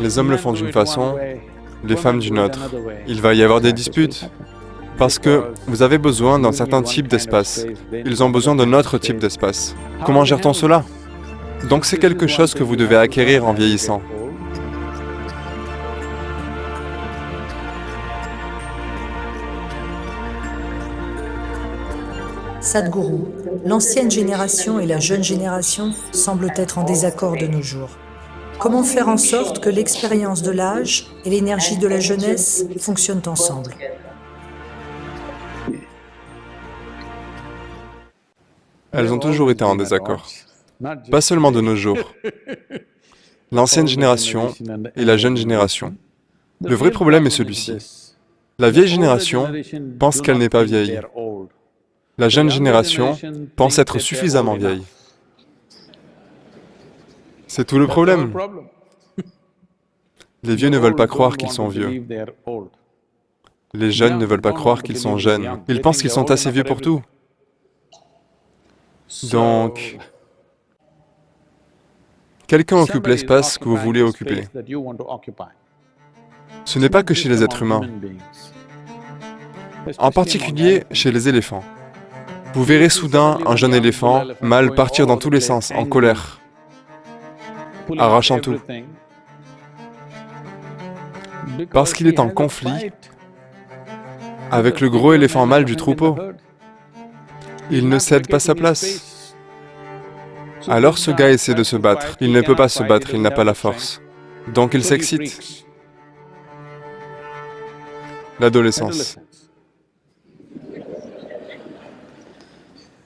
Les hommes le font d'une façon, les femmes d'une autre. Il va y avoir des disputes. Parce que vous avez besoin d'un certain type d'espace. Ils ont besoin d'un autre type d'espace. Comment gère-t-on cela Donc c'est quelque chose que vous devez acquérir en vieillissant. Sadhguru, l'ancienne génération et la jeune génération semblent être en désaccord de nos jours. Comment faire en sorte que l'expérience de l'âge et l'énergie de la jeunesse fonctionnent ensemble Elles ont toujours été en désaccord. Pas seulement de nos jours. L'ancienne génération et la jeune génération. Le vrai problème est celui-ci. La vieille génération pense qu'elle n'est pas vieille. La jeune génération pense être suffisamment vieille. C'est tout le problème. Les vieux ne veulent pas croire qu'ils sont vieux. Les jeunes ne veulent pas croire qu'ils sont jeunes. Ils pensent qu'ils sont assez vieux pour tout. Donc, quelqu'un occupe l'espace que vous voulez occuper. Ce n'est pas que chez les êtres humains, en particulier chez les éléphants. Vous verrez soudain un jeune éléphant mâle partir dans tous les sens, en colère, arrachant tout. Parce qu'il est en conflit avec le gros éléphant mâle du troupeau. Il ne cède pas sa place. Alors ce gars essaie de se battre. Il ne peut pas se battre, il n'a pas la force. Donc il s'excite. L'adolescence.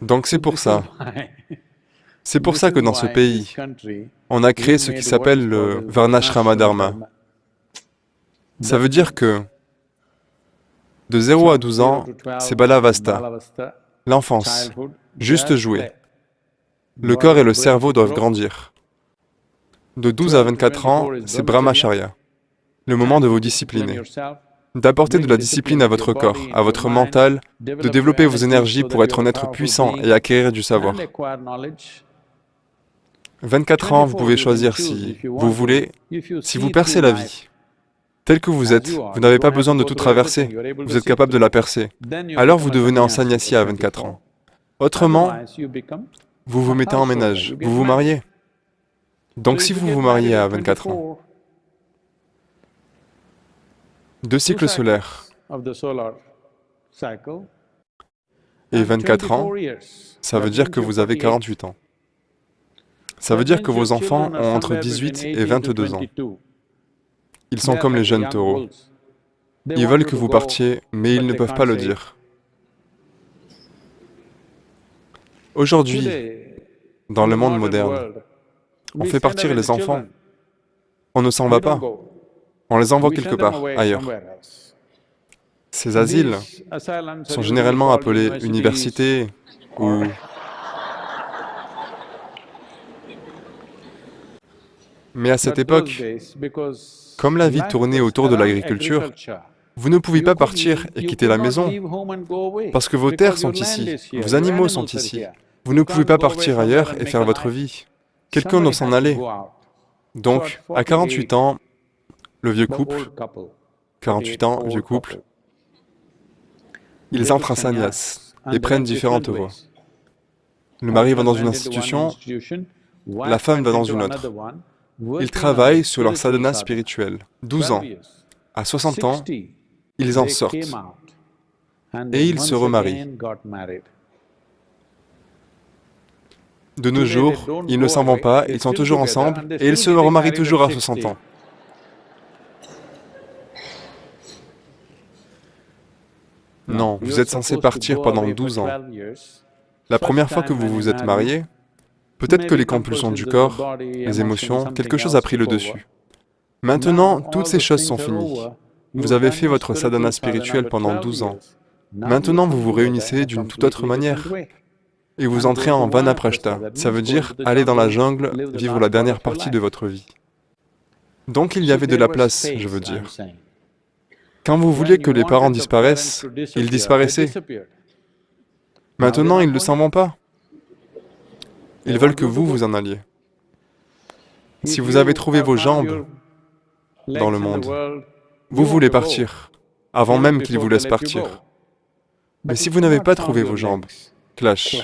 Donc c'est pour ça. C'est pour ça que dans ce pays, on a créé ce qui s'appelle le Varnashrama Dharma. Ça veut dire que de 0 à 12 ans, c'est Balavasta, l'enfance, juste jouer. Le corps et le cerveau doivent grandir. De 12 à 24 ans, c'est Brahmacharya, le moment de vous discipliner, d'apporter de la discipline à votre corps, à votre mental, de développer vos énergies pour être un être puissant et acquérir du savoir. 24 ans, vous pouvez choisir si vous voulez, si vous percez la vie, tel que vous êtes, vous n'avez pas besoin de tout traverser, vous êtes capable de la percer. Alors vous devenez un sannyasi à 24 ans. Autrement, vous vous mettez en ménage, vous vous mariez. Donc si vous vous mariez à 24 ans, deux cycles solaires. et 24 ans, ça veut dire que vous avez 48 ans. Ça veut dire que vos enfants ont entre 18 et 22 ans. Ils sont comme les jeunes taureaux. Ils veulent que vous partiez, mais ils ne peuvent pas le dire. Aujourd'hui, dans le monde moderne, on fait partir les enfants. On ne s'en va pas. On les envoie quelque part, ailleurs. Ces asiles sont généralement appelés universités ou... Mais à cette époque, comme la vie tournait autour de l'agriculture, vous ne pouvez pas partir et quitter la maison, parce que vos terres sont ici, vos animaux sont ici. Vous ne pouvez pas partir ailleurs et faire votre vie. Quelqu'un doit s'en aller. Donc, à 48 ans, le vieux couple, 48 ans, vieux couple, ils entrent en sannyas et prennent différentes voies. Le mari va dans une institution, la femme va dans une autre. Ils travaillent sur leur sadhana spirituel. 12 ans. À 60 ans, ils en sortent. Et ils se remarient. De nos jours, ils ne s'en vont pas, ils sont toujours ensemble, et ils se remarient toujours à 60 ans. Non, vous êtes censé partir pendant 12 ans. La première fois que vous vous êtes marié, peut-être que les compulsions du corps, les émotions, quelque chose a pris le dessus. Maintenant, toutes ces choses sont finies. Vous avez fait votre sadhana spirituel pendant 12 ans. Maintenant, vous vous réunissez d'une toute autre manière. Et vous entrez en vanaprashta, ça veut dire aller dans la jungle, vivre la dernière partie de votre vie. Donc il y avait de la place, je veux dire. Quand vous vouliez que les parents disparaissent, ils disparaissaient. Maintenant, ils ne s'en vont pas. Ils veulent que vous vous en alliez. Si vous avez trouvé vos jambes, dans le monde. Vous voulez partir, avant même qu'il vous laisse partir. Mais si vous n'avez pas trouvé vos jambes, clash.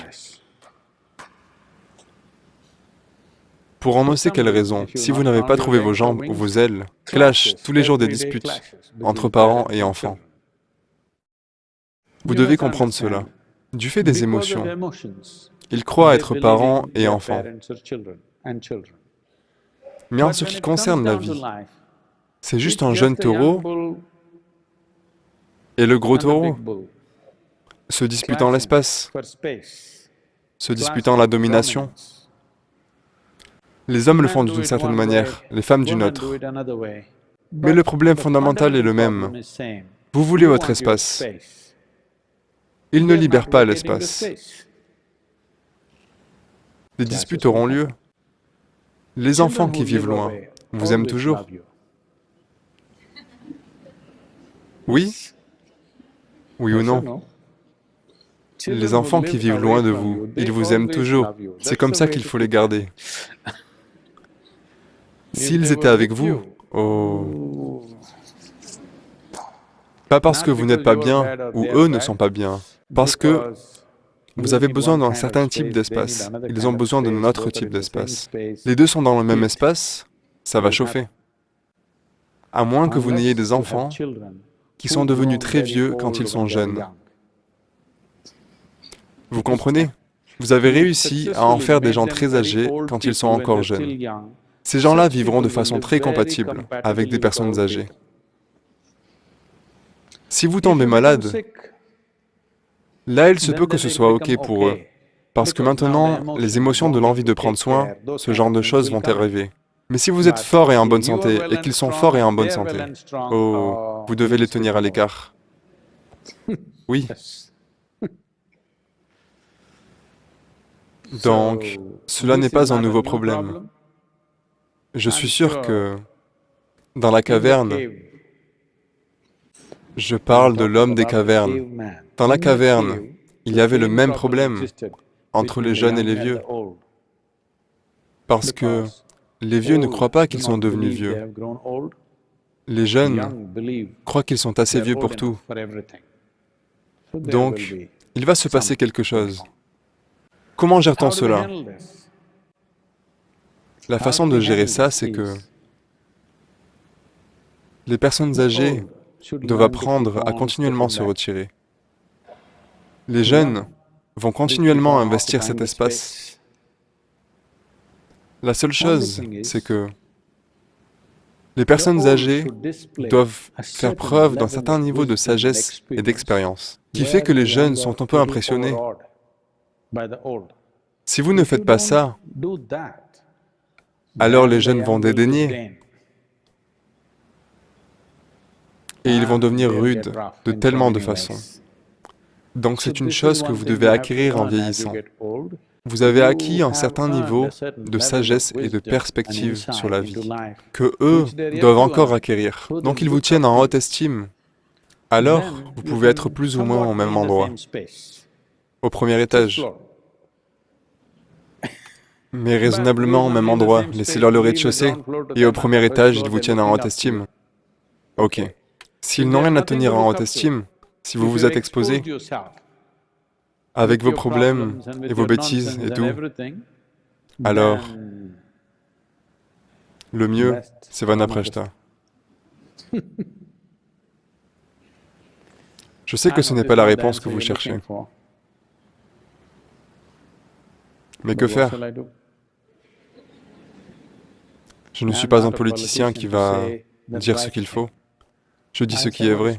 Pour en sait quelle raison, si vous n'avez pas trouvé vos jambes ou vos ailes, clash tous les jours des disputes entre parents et enfants. Vous devez comprendre cela. Du fait des émotions, ils croient être parents et enfants. Mais en ce qui concerne la vie, c'est juste un jeune taureau et le gros taureau se disputant l'espace, se disputant la domination. Les hommes le font d'une certaine manière, les femmes d'une autre. Mais le problème fondamental est le même. Vous voulez votre espace. Ils ne libèrent pas l'espace. Des disputes auront lieu. Les enfants qui vivent loin vous aiment toujours. Oui Oui ou non Les enfants qui vivent loin de vous, ils vous aiment toujours. C'est comme ça qu'il faut les garder. S'ils étaient avec vous, oh... Pas parce que vous n'êtes pas bien, ou eux ne sont pas bien, parce que vous avez besoin d'un certain type d'espace, ils ont besoin d'un autre type d'espace. Les deux sont dans le même espace, ça va chauffer. À moins que vous n'ayez des enfants qui sont devenus très vieux quand ils sont jeunes. Vous comprenez? Vous avez réussi à en faire des gens très âgés quand ils sont encore jeunes. Ces gens-là vivront de façon très compatible avec des personnes âgées. Si vous tombez malade, là il se peut que ce soit ok pour eux, parce que maintenant, les émotions de l'envie de prendre soin, ce genre de choses vont arriver. Mais si vous êtes fort et en bonne santé, et qu'ils sont forts et en bonne santé, oh, vous devez les tenir à l'écart. Oui. Donc, cela n'est pas un nouveau problème. Je suis sûr que dans la caverne, je parle de l'homme des cavernes. Dans la caverne, il y avait le même problème entre les jeunes et les vieux. Parce que les vieux ne croient pas qu'ils sont devenus vieux. Les jeunes croient qu'ils sont assez vieux pour tout. Donc, il va se passer quelque chose. Comment gère-t-on cela? La façon de gérer ça, c'est que les personnes âgées doivent apprendre à continuellement se retirer. Les jeunes vont continuellement investir cet espace. La seule chose, c'est que les personnes âgées doivent faire preuve d'un certain niveau de sagesse et d'expérience, qui fait que les jeunes sont un peu impressionnés. Si vous ne faites pas ça, alors les jeunes vont dédaigner et ils vont devenir rudes de tellement de façons. Donc c'est une chose que vous devez acquérir en vieillissant. Vous avez acquis un certain niveau de sagesse et de perspective sur la vie, que eux doivent encore acquérir. Donc ils vous tiennent en haute estime. Alors, vous pouvez être plus ou moins au même endroit, au premier étage, mais raisonnablement au même endroit. Laissez-leur le rez-de-chaussée, et au premier étage, ils vous tiennent en haute estime. Ok. S'ils n'ont rien à tenir en haute estime, si vous vous êtes exposé, avec vos problèmes et vos bêtises et tout, alors le mieux, c'est Vanaprashta. Je sais que ce n'est pas la réponse que vous cherchez. Mais que faire? Je ne suis pas un politicien qui va dire ce qu'il faut. Je dis ce qui est vrai.